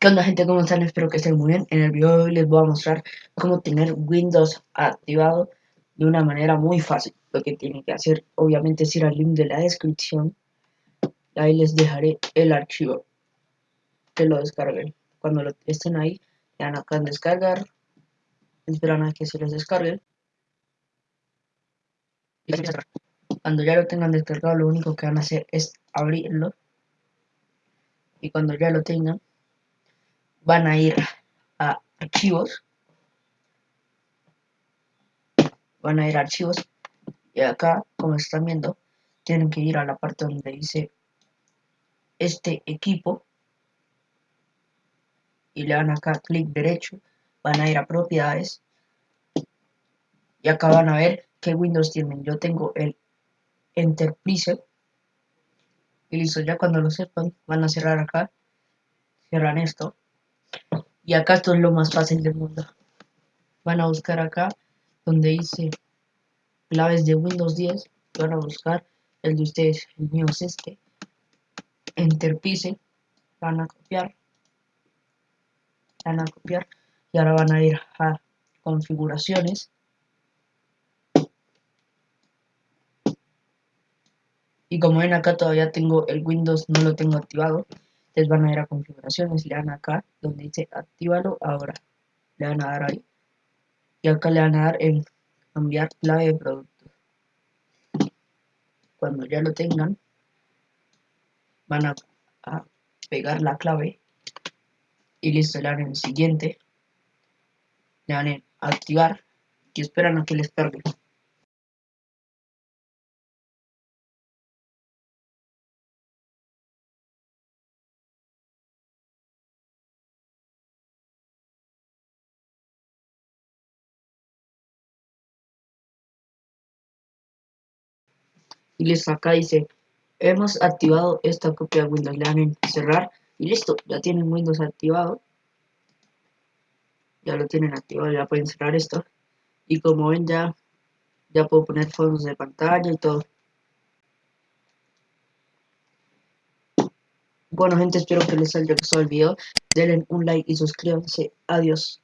¿Qué onda gente? ¿Cómo están? Espero que estén muy bien. En el video de hoy les voy a mostrar cómo tener Windows activado de una manera muy fácil. Lo que tienen que hacer obviamente es ir al link de la descripción. Ahí les dejaré el archivo. Que lo descarguen. Cuando lo estén ahí, le dan acá en descargar. Esperan a que se les descargue. Cuando ya lo tengan descargado, lo único que van a hacer es abrirlo. Y cuando ya lo tengan, van a ir a archivos. Van a ir a archivos. Y acá como están viendo tienen que ir a la parte donde dice este equipo. Y le dan acá clic derecho. Van a ir a propiedades. Y acá van a ver qué Windows tienen. Yo tengo el Enterprise y listo ya cuando lo sepan van a cerrar acá. Cierran esto y acá esto es lo más fácil del mundo. Van a buscar acá donde dice claves de Windows 10. Van a buscar el de ustedes. El mío es este. Enterprise. Van a copiar. Van a copiar. Y ahora van a ir a configuraciones. Y como ven acá todavía tengo el Windows, no lo tengo activado les van a ir a configuraciones, le dan acá donde dice actívalo ahora, le van a dar ahí y acá le van a dar en cambiar clave de producto. Cuando ya lo tengan, van a, pegar la clave y listo, le dan en siguiente, le dan en activar y esperan a que les cargue. Y listo acá dice hemos activado esta copia de Windows le dan en cerrar y listo ya tienen Windows activado. Ya lo tienen activado ya pueden cerrar esto. Y como ven ya ya puedo poner fondos de pantalla y todo. Bueno gente espero que les haya gustado el video. Denle un like y suscríbanse. Adiós